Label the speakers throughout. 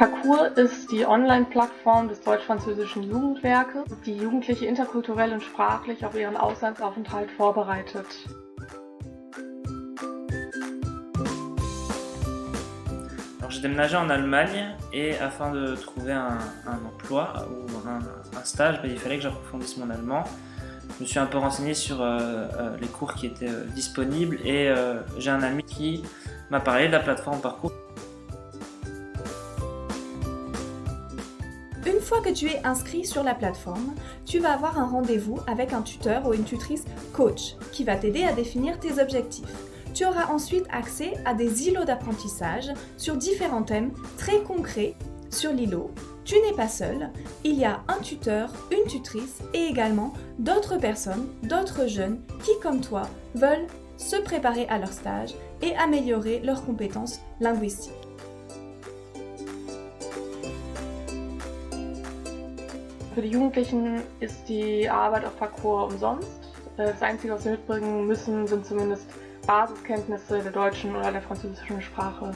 Speaker 1: Parcours ist die Online-Plattform des deutsch-französischen Jugendwerkes, die Jugendliche interkulturell und sprachlich auf ihren Auslandsaufenthalt vorbereitet.
Speaker 2: j'ai déménagé en Allemagne et afin de trouver un, un emploi ou un, un stage, ben, il fallait que j'approfondisse mon allemand. Je me suis un peu renseigné sur euh, euh, les cours qui étaient euh, disponibles et euh, j'ai un ami qui m'a parlé de la plateforme Parcours.
Speaker 3: Une fois que tu es inscrit sur la plateforme, tu vas avoir un rendez-vous avec un tuteur ou une tutrice coach qui va t'aider à définir tes objectifs. Tu auras ensuite accès à des îlots d'apprentissage sur différents thèmes très concrets. Sur l'îlot, tu n'es pas seul, il y a un tuteur, une tutrice et également d'autres personnes, d'autres jeunes qui, comme toi, veulent se préparer à leur stage et améliorer leurs compétences linguistiques.
Speaker 1: Für die Jugendlichen ist die Arbeit auf Parcours umsonst. Das Einzige, was sie mitbringen müssen, sind zumindest Basiskenntnisse der deutschen oder der französischen Sprache.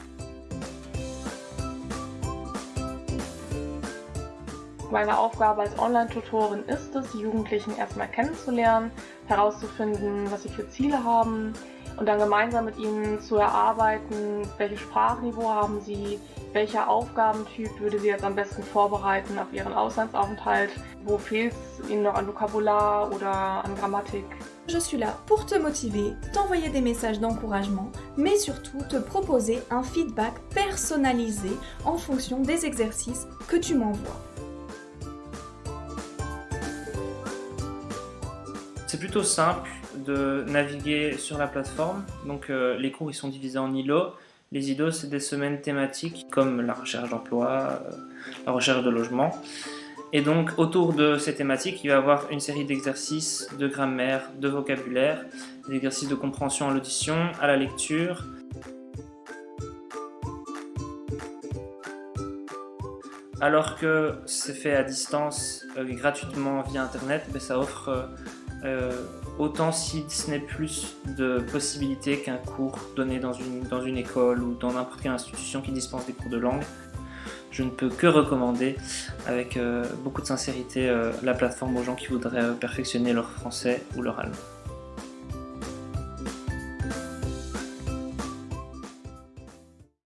Speaker 1: Meine Aufgabe als Online-Tutorin ist es, die Jugendlichen erstmal kennenzulernen, herauszufinden, was sie für Ziele haben und dann gemeinsam mit ihnen zu erarbeiten, welches Sprachniveau haben sie, welcher Aufgabentyp würde sie jetzt am besten vorbereiten auf ihren Auslandsaufenthalt, wo fehlt es ihnen noch an Vokabular oder an Grammatik.
Speaker 3: Je suis là pour te motiver, t'envoyer des messages d'encouragement, mais surtout te proposer un feedback personnalisé en fonction des exercices que tu m'envoies.
Speaker 2: C'est plutôt simple de naviguer sur la plateforme. Donc euh, les cours ils sont divisés en îlots. Les îlots c'est des semaines thématiques comme la recherche d'emploi, euh, la recherche de logement. Et donc autour de ces thématiques, il va y avoir une série d'exercices de grammaire, de vocabulaire, des exercices de compréhension à l'audition, à la lecture. Alors que c'est fait à distance, euh, gratuitement via internet, ben, ça offre autant si ce n'est plus de possibilités qu'un cours donné dans une, école ou dans n'importe quelle institution qui dispense des cours de langue. Je ne peux que recommander avec euh, beaucoup de sincérité euh, la plateforme aux gens qui voudraient euh, perfectionner leur français ou leur allemand.